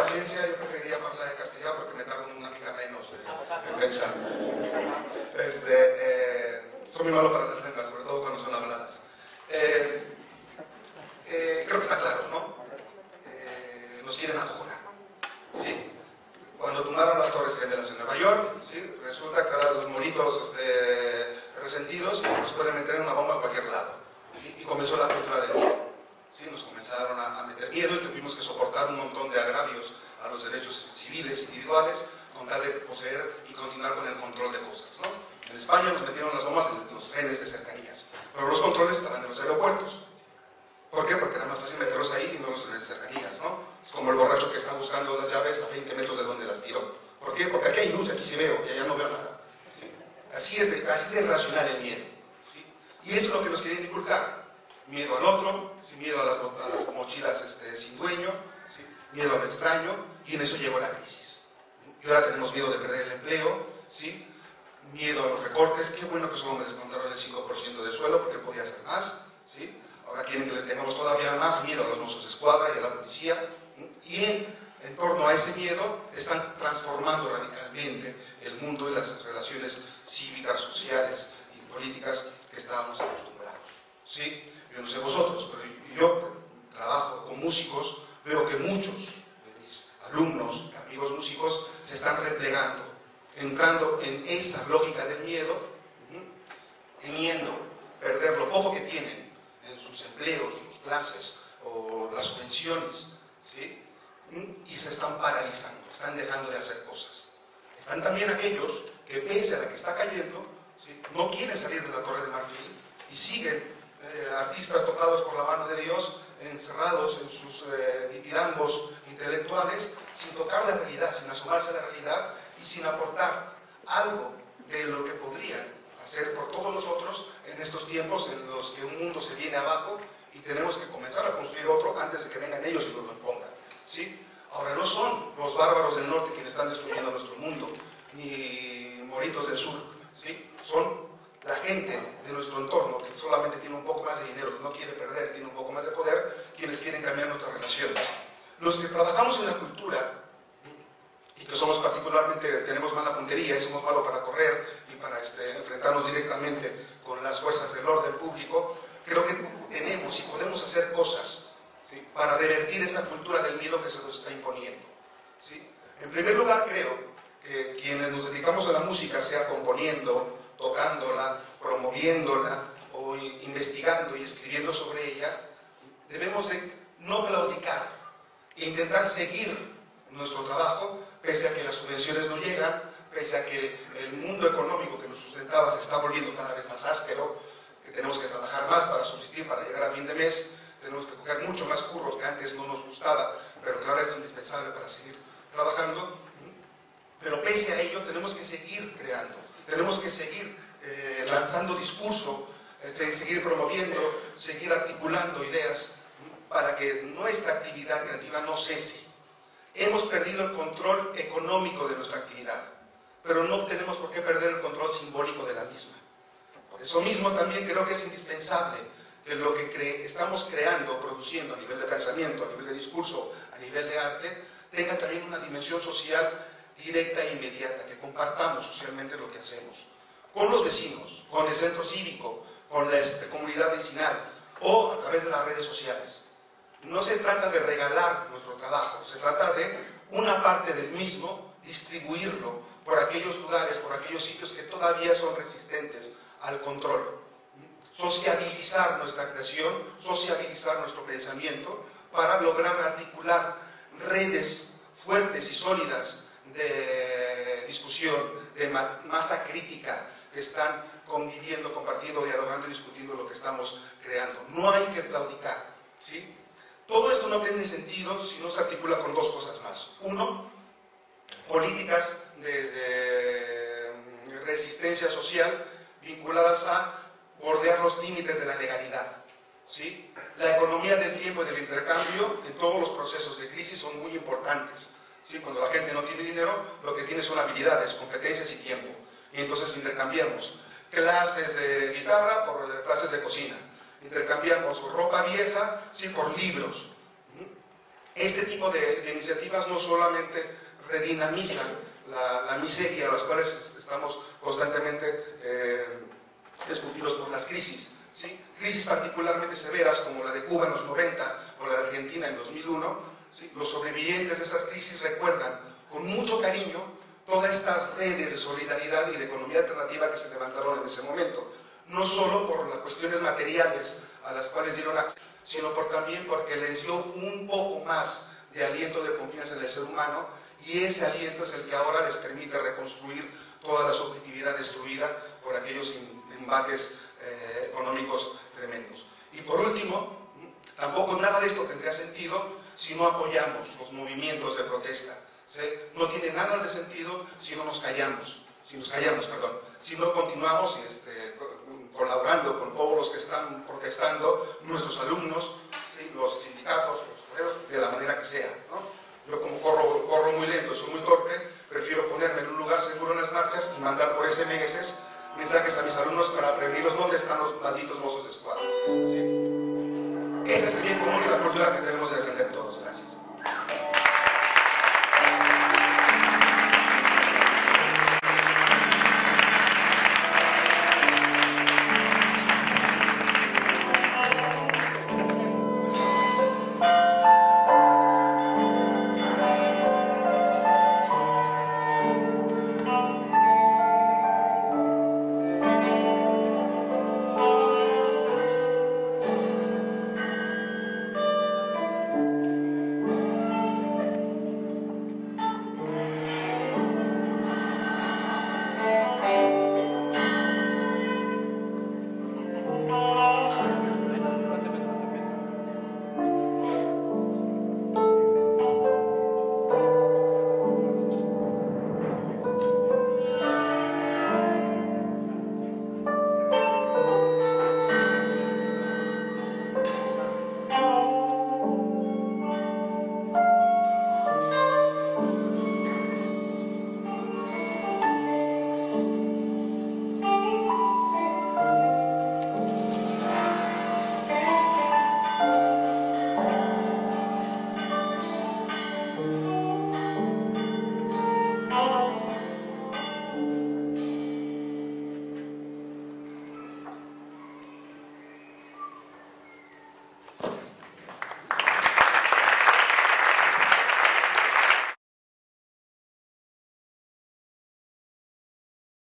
paciencia, yo preferiría hablar de castellano porque me tardo una mica menos en pensar. Este, eh, soy muy malo para las lenguas, sobre todo cuando son habladas. Eh, eh, creo que está claro, ¿no? nos quieren acojonar. ¿sí? Cuando tumbaron las torres gemelas en Nueva York, ¿sí? resulta que ahora los moritos este, resentidos nos pueden meter en una bomba a cualquier lado. Y comenzó la cultura del miedo. Comenzaron a, meter miedo y tuvimos que soportar un montón de agravios a los derechos civiles individuales con tal de poseer y continuar con el control de cosas. En España nos metieron las bombas en los trenes de cercanías, pero los controles estaban en los aeropuertos. ¿Por qué? Porque era más fácil meterlos ahí y no los trenes de cercanías. ¿no? Es como el borracho que está buscando las llaves a 20 metros de donde las tiró. ¿Por qué? Porque aquí hay luz, aquí sí veo y allá no veo nada. Así, es de, así es irracional el miedo. Y eso es lo que nos. Miedo al otro, miedo a las, mochilas este, sin dueño, miedo al extraño, y en eso llegó la crisis. Y ahora tenemos miedo de perder el empleo, ¿sí? miedo a los recortes, qué bueno que solo me descontaron el 5% de suelo porque podía ser más, ¿sí? ahora quieren que le tengamos todavía más miedo a los mozos de escuadra y a la policía, y en, en torno a ese miedo están transformando radicalmente el mundo y las relaciones cívicas, sociales y políticas que estábamos acostumbrados. Yo no sé vosotros, pero yo trabajo con músicos, veo que muchos de mis alumnos, amigos músicos, se están replegando, entrando en esa lógica del miedo, temiendo perder lo poco que tienen en sus empleos, sus clases o las subvenciones, ¿sí? y se están paralizando, están dejando de hacer cosas. Están también aquellos que pese a la que está cayendo, no quieren salir de la Torre de Marfil y siguen eh, artistas tocados por la mano de Dios, encerrados en sus eh, ditirambos intelectuales, sin tocar la realidad, sin asomarse a la realidad y sin aportar algo de lo que podrían hacer por todos nosotros en estos tiempos en los que un mundo se viene abajo y tenemos que comenzar a construir otro antes de que vengan ellos y nos lo impongan. ¿sí? Ahora, no son los bárbaros del norte quienes están destruyendo nuestro mundo, ni moritos del sur, ¿sí? son la gente de nuestro entorno que solamente tiene un poco más de dinero, que no quiere perder, tiene un poco más de poder, quienes quieren cambiar nuestras relaciones. Los que trabajamos en la cultura y que somos particularmente, tenemos mala puntería y somos malos para correr y para este, enfrentarnos directamente con las fuerzas del orden público, creo que tenemos y podemos hacer cosas para revertir esta cultura del miedo que se nos está imponiendo. En primer lugar, creo que quienes nos dedicamos a la música, sea componiendo, tocándola, promoviéndola o investigando y escribiendo sobre ella, debemos de no claudicar e intentar seguir nuestro trabajo, pese a que las subvenciones no llegan, pese a que el mundo económico que nos sustentaba se está volviendo cada vez más áspero, que tenemos que trabajar más para subsistir, para llegar a fin de mes, tenemos que coger mucho más curros que antes no nos gustaba, pero que ahora es indispensable para seguir trabajando. Pero pese a ello tenemos que seguir creando, tenemos que seguir lanzando discurso, eh, seguir promoviendo, seguir articulando ideas para que nuestra actividad creativa no cese. Hemos perdido el control económico de nuestra actividad, pero no tenemos por qué perder el control simbólico de la misma. Por eso mismo también creo que es indispensable que lo que estamos creando, produciendo a nivel de pensamiento, a nivel de discurso, a nivel de arte, tenga también una dimensión social directa e inmediata, que compartamos socialmente lo que hacemos, con los vecinos, con el centro cívico, con la este, comunidad vecinal o a través de las redes sociales. No se trata de regalar nuestro trabajo, se trata de una parte del mismo distribuirlo por aquellos lugares, por aquellos sitios que todavía son resistentes al control sociabilizar nuestra creación, sociabilizar nuestro pensamiento, para lograr articular redes fuertes y sólidas de discusión, de masa crítica, que están conviviendo, compartiendo, dialogando y discutiendo lo que estamos creando. No hay que claudicar. ¿sí? Todo esto no tiene sentido si no se articula con dos cosas más. Uno, políticas de resistencia social vinculadas a bordear los límites de la legalidad. ¿sí? La economía del tiempo y del intercambio en todos los procesos de crisis son muy importantes. ¿sí? Cuando la gente no tiene dinero, lo que tiene son habilidades, competencias y tiempo. Y entonces intercambiamos clases de guitarra por clases de cocina. Intercambiamos ropa vieja ¿sí? por libros. Este tipo de, iniciativas no solamente redinamizan la, miseria a las cuales estamos constantemente eh, por las crisis, ¿sí? crisis particularmente severas como la de Cuba en los 90 o la de Argentina en 2001, los sobrevivientes de esas crisis recuerdan con mucho cariño todas estas redes de solidaridad y de economía alternativa que se levantaron en ese momento, no solo por las cuestiones materiales a las cuales dieron acceso, sino también porque les dio un poco más de aliento de confianza en el ser humano y ese aliento es el que ahora les permite reconstruir toda la subjetividad destruida por aquellos embates eh, económicos tremendos. Y por último, tampoco nada de esto tendría sentido si no apoyamos los movimientos de protesta. No tiene nada de sentido si no nos callamos, si nos callamos, perdón, si no continuamos este, colaborando con todos los que están protestando, nuestros alumnos, los sindicatos, los obreros, de la manera que sea. Yo como corro, muy lento, soy muy torpe, prefiero ponerme en un lugar seguro en las marchas y mandar por SMS mensajes a mis alumnos para prevenirlos dónde están los malditos mozos de escuadra. Ese es el bien común y la cultura que debemos defender todos.